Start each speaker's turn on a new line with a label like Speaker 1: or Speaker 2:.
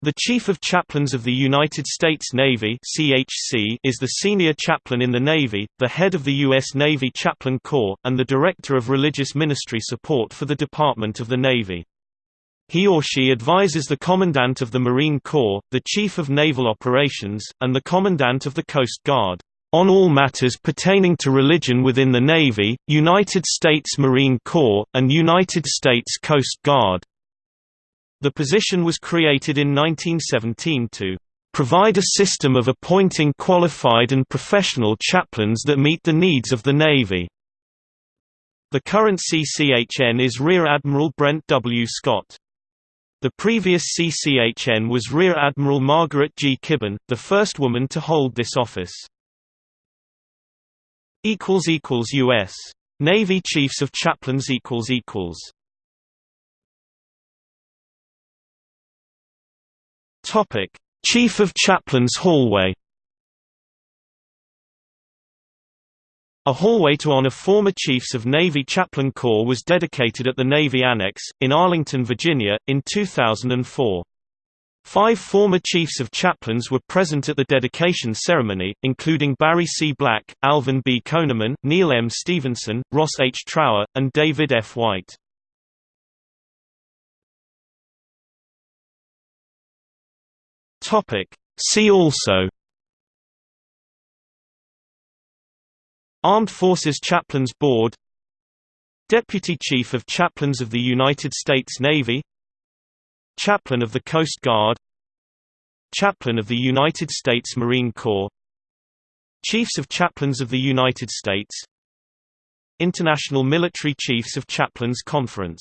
Speaker 1: The Chief of Chaplains of the United States Navy (CHC) is the senior chaplain in the Navy, the head of the U.S. Navy Chaplain Corps, and the director of religious ministry support for the Department of the Navy. He or she advises the Commandant of the Marine Corps, the Chief of Naval Operations, and the Commandant of the Coast Guard, on all matters pertaining to religion within the Navy, United States Marine Corps, and United States Coast Guard. The position was created in 1917 to provide a system of appointing qualified and professional chaplains that meet the needs of the Navy. The current CCHN is Rear Admiral Brent W. Scott. The previous CCHN was Rear Admiral Margaret G. Kibben, the first woman to hold this office. U.S. Navy Chiefs of Chaplains Topic: Chief of Chaplains Hallway. A hallway to honor former Chiefs of Navy Chaplain Corps was dedicated at the Navy Annex, in Arlington, Virginia, in 2004. Five former Chiefs of Chaplains were present at the dedication ceremony, including Barry C. Black, Alvin B. Koeneman, Neil M. Stevenson, Ross H. Trower, and David F. White. Topic. See also Armed Forces Chaplains Board Deputy Chief of Chaplains of the United States Navy Chaplain of the Coast Guard Chaplain of the United States Marine Corps Chiefs of Chaplains of the United States International Military Chiefs of Chaplains Conference